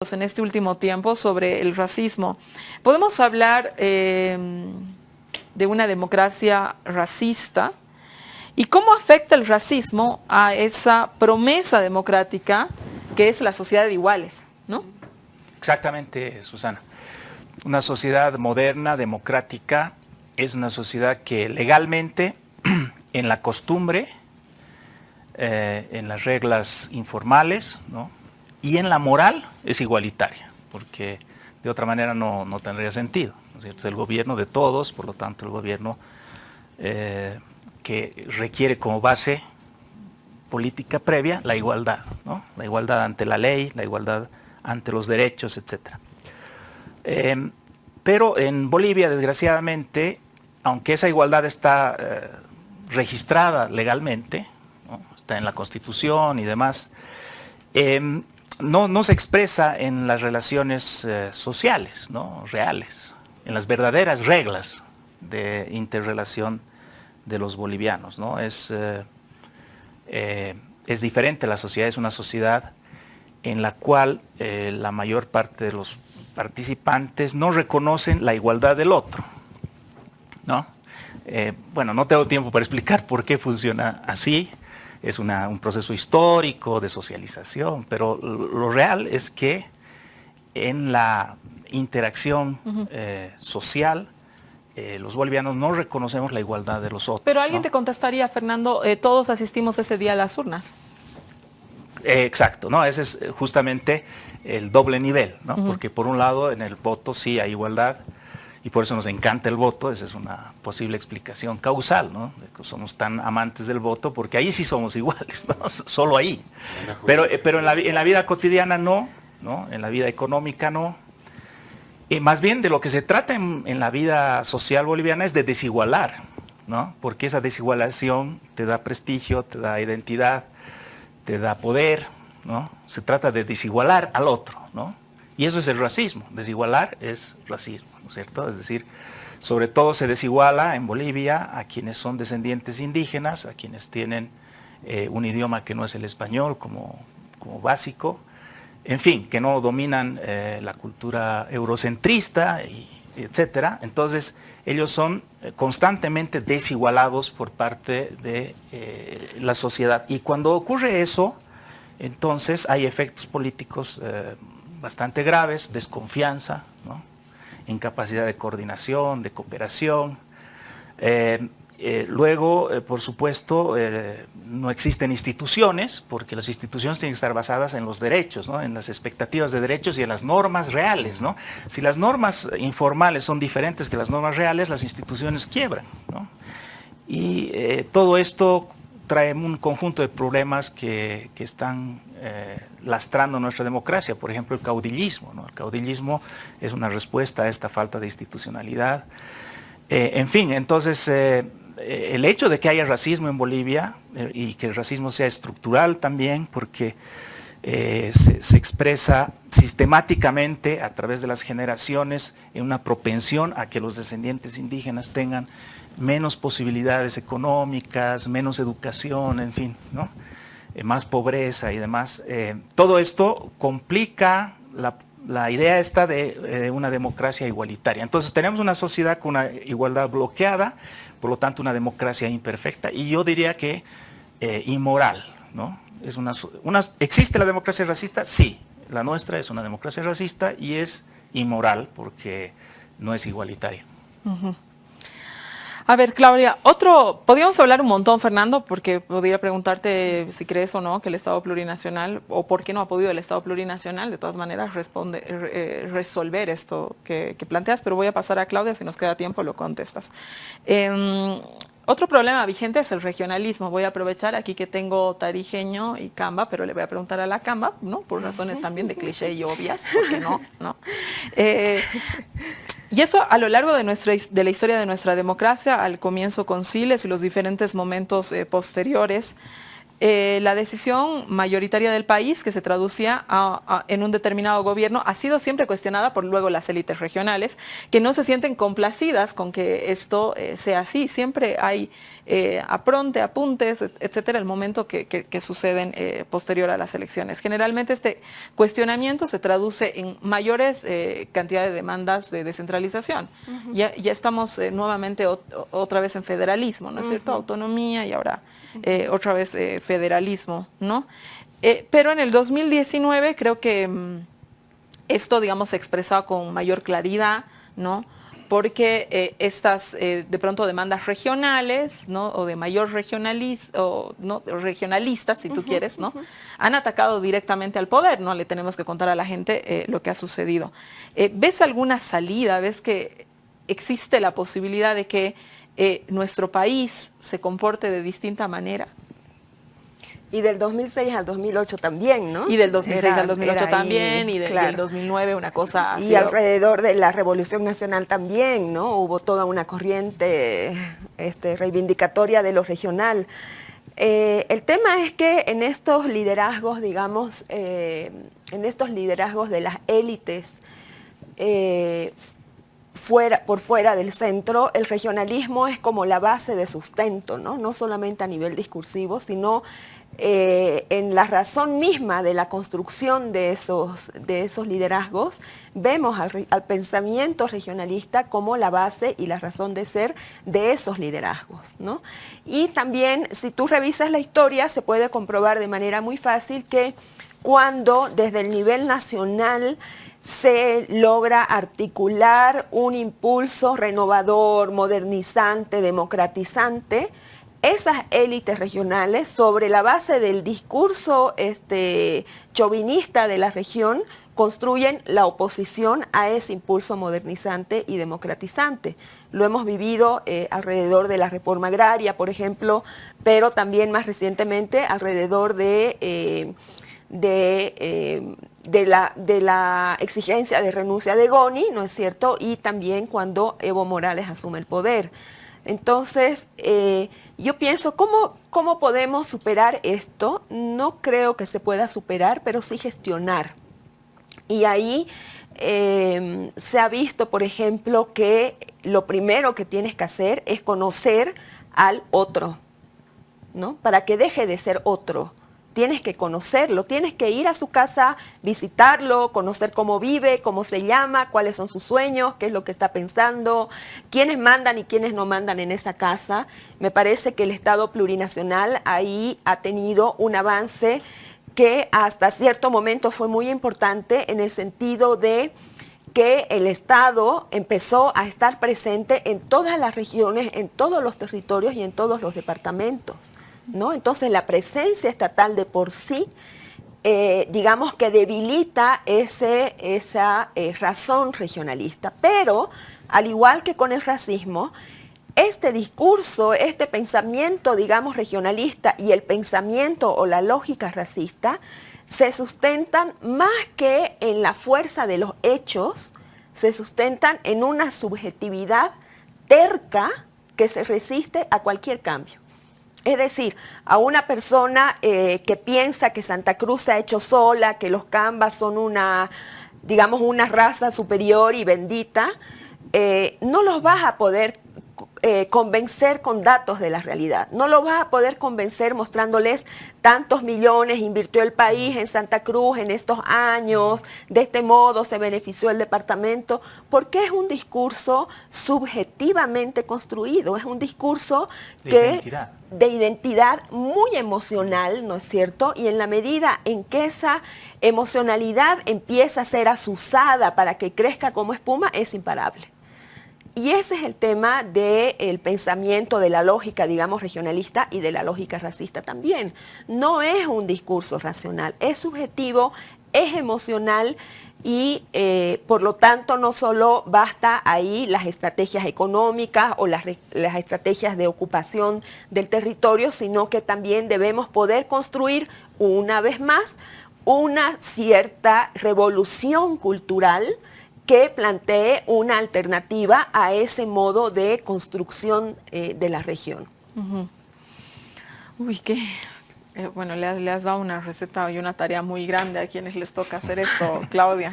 en este último tiempo sobre el racismo. ¿Podemos hablar eh, de una democracia racista? ¿Y cómo afecta el racismo a esa promesa democrática que es la sociedad de iguales? ¿no? Exactamente, Susana. Una sociedad moderna, democrática, es una sociedad que legalmente, en la costumbre, eh, en las reglas informales, ¿no? Y en la moral es igualitaria, porque de otra manera no, tendría sentido. Es el gobierno de todos, por lo tanto el gobierno eh, que requiere como base política previa la igualdad, la igualdad ante la ley, la igualdad ante los derechos, etc. Eh, pero en Bolivia, desgraciadamente, aunque esa igualdad está eh, registrada legalmente, está en la Constitución y demás, no, se expresa en las relaciones eh, sociales, ¿no? reales, en las verdaderas reglas de interrelación de los bolivianos. ¿no? Es, eh, eh, es diferente la sociedad, es una sociedad en la cual la mayor parte de los participantes no reconocen la igualdad del otro. ¿no? bueno, no tengo tiempo para explicar por qué funciona así, es un proceso histórico de socialización, pero lo real es que en la interacción eh, social, eh, los bolivianos no reconocemos la igualdad de los otros. Pero alguien te contestaría, Fernando, eh, todos asistimos ese día a las urnas. exacto, ¿no? ese es justamente el doble nivel, ¿no? porque por un lado en el voto sí hay igualdad, y por eso nos encanta el voto, esa es una posible explicación causal, ¿no? somos tan amantes del voto porque ahí sí somos iguales, ¿no? solo ahí. Pero, eh, pero en, la, en la vida cotidiana no, ¿no? en la vida económica no. Y más bien de lo que se trata en, en, la vida social boliviana es de desigualar, ¿no? porque esa desigualación te da prestigio, te da identidad, te da poder, ¿no? se trata de desigualar al otro. ¿no? Y eso es el racismo, desigualar es racismo, ¿no es cierto? Es decir, sobre todo se desiguala en Bolivia a quienes son descendientes indígenas, a quienes tienen eh, un idioma que no es el español como, como básico, en fin, que no dominan eh, la cultura eurocentrista, y, etcétera. Entonces, ellos son eh, constantemente desigualados por parte de la sociedad. Y cuando ocurre eso, entonces hay efectos políticos bastante graves, desconfianza, incapacidad de coordinación, de cooperación. Eh, eh, luego, eh, por supuesto, no existen instituciones, porque las instituciones tienen que estar basadas en los derechos, en las expectativas de derechos y en las normas reales. Si las normas informales son diferentes que las normas reales, las instituciones quiebran. Y todo esto trae un conjunto de problemas que, están eh, lastrando nuestra democracia, por ejemplo el caudillismo. El caudillismo es una respuesta a esta falta de institucionalidad. Eh, en fin, entonces eh, el hecho de que haya racismo en Bolivia y que el racismo sea estructural también, porque se, expresa sistemáticamente a través de las generaciones en una propensión a que los descendientes indígenas tengan menos posibilidades económicas, menos educación, en fin, ¿no? Eh, más pobreza y demás. Eh, todo esto complica la, idea esta de eh, una democracia igualitaria. Entonces tenemos una sociedad con una igualdad bloqueada, por lo tanto una democracia imperfecta y yo diría que inmoral. ¿no? Es una, ¿Existe la democracia racista? Sí, la nuestra es una democracia racista y es inmoral porque no es igualitaria. A ver, Claudia, otro, podríamos hablar un montón, Fernando, porque podría preguntarte si crees o no que el Estado plurinacional, o por qué no ha podido el Estado plurinacional, de todas maneras, eh, resolver esto que, planteas, pero voy a pasar a Claudia, si nos queda tiempo lo contestas. Em, otro problema vigente es el regionalismo. Voy a aprovechar aquí que tengo tarijeño y Camba, pero le voy a preguntar a la Camba, ¿no? Por razones también de cliché y obvias, porque no, ¿no? Eh, y eso a lo largo de, nuestra, de la historia de nuestra democracia, al comienzo con Siles y los diferentes momentos eh, posteriores, eh, la decisión mayoritaria del país, que se traducía en un determinado gobierno, ha sido siempre cuestionada por luego las élites regionales, que no se sienten complacidas con que esto eh, sea así. Siempre hay eh, apronte, apuntes, etcétera, el momento que, suceden posterior a las elecciones. Generalmente este cuestionamiento se traduce en mayores cantidades de demandas de descentralización. ya, estamos nuevamente otra vez en federalismo, ¿no es cierto? Autonomía y ahora otra vez federalismo, ¿no? Eh, pero en el 2019 creo que mm, esto, digamos, se expresaba con mayor claridad, ¿no? porque eh, estas eh, de pronto demandas regionales, ¿no? o de mayor regionalis, o, ¿no? regionalistas, si tú quieres, ¿no? han atacado directamente al poder, ¿no? Le tenemos que contar a la gente lo que ha sucedido. ¿Ves alguna salida? ¿Ves que existe la posibilidad de que nuestro país se comporte de distinta manera? Y del 2006 al 2008 también, ¿no? Y del 2006 al 2008 también, y del 2009 una cosa así. Y alrededor de la Revolución Nacional también, ¿no? Hubo toda una corriente este, reivindicatoria de lo regional. Eh, el tema es que en estos liderazgos, digamos, eh, en estos liderazgos de las élites, eh, fuera, por fuera del centro, el regionalismo es como la base de sustento, ¿no? No solamente a nivel discursivo, sino eh, en la razón misma de la construcción de esos, de esos liderazgos, vemos al, pensamiento regionalista como la base y la razón de ser de esos liderazgos. Y también, si tú revisas la historia, se puede comprobar de manera muy fácil que cuando desde el nivel nacional se logra articular un impulso renovador, modernizante, democratizante, esas élites regionales, sobre la base del discurso este, chauvinista de la región, construyen la oposición a ese impulso modernizante y democratizante. Lo hemos vivido eh, alrededor de la reforma agraria, por ejemplo, pero también más recientemente alrededor de, eh, eh, de, la, de, la, exigencia de renuncia de Goni, ¿no es cierto? Y también cuando Evo Morales asume el poder. Entonces, eh, yo pienso, ¿cómo, ¿cómo podemos superar esto? No creo que se pueda superar, pero sí gestionar. Y ahí em, se ha visto, por ejemplo, que lo primero que tienes que hacer es conocer al otro, ¿no? Para que deje de ser otro tienes que conocerlo, tienes que ir a su casa, visitarlo, conocer cómo vive, cómo se llama, cuáles son sus sueños, qué es lo que está pensando, quiénes mandan y quiénes no mandan en esa casa. Me parece que el Estado plurinacional ahí ha tenido un avance que hasta cierto momento fue muy importante en el sentido de que el Estado empezó a estar presente en todas las regiones, en todos los territorios y en todos los departamentos. Entonces la presencia estatal de por sí, eh, digamos que debilita ese, esa eh, razón regionalista, pero al igual que con el racismo, este discurso, este pensamiento, digamos, regionalista y el pensamiento o la lógica racista se sustentan más que en la fuerza de los hechos, se sustentan en una subjetividad terca que se resiste a cualquier cambio. Es decir, a una persona eh, que piensa que Santa Cruz se ha hecho sola, que los cambas son una, digamos, una raza superior y bendita, eh, no los vas a poder eh, convencer con datos de la realidad. No lo vas a poder convencer mostrándoles tantos millones invirtió el país en Santa Cruz en estos años, de este modo se benefició el departamento, porque es un discurso subjetivamente construido, es un discurso de identidad. de identidad muy emocional, ¿no es cierto? Y en la medida en que esa emocionalidad empieza a ser asusada para que crezca como espuma, es imparable. Y ese es el tema del pensamiento, de la lógica, digamos, regionalista y de la lógica racista también. No es un discurso racional, es subjetivo, es emocional y eh, por lo tanto no solo basta ahí las estrategias económicas o las, las estrategias de ocupación del territorio, sino que también debemos poder construir una vez más una cierta revolución cultural que plantee una alternativa a ese modo de construcción eh, de la región. Uy, qué, Eh, bueno, le, le has dado una receta y una tarea muy grande a quienes les toca hacer esto, Claudia.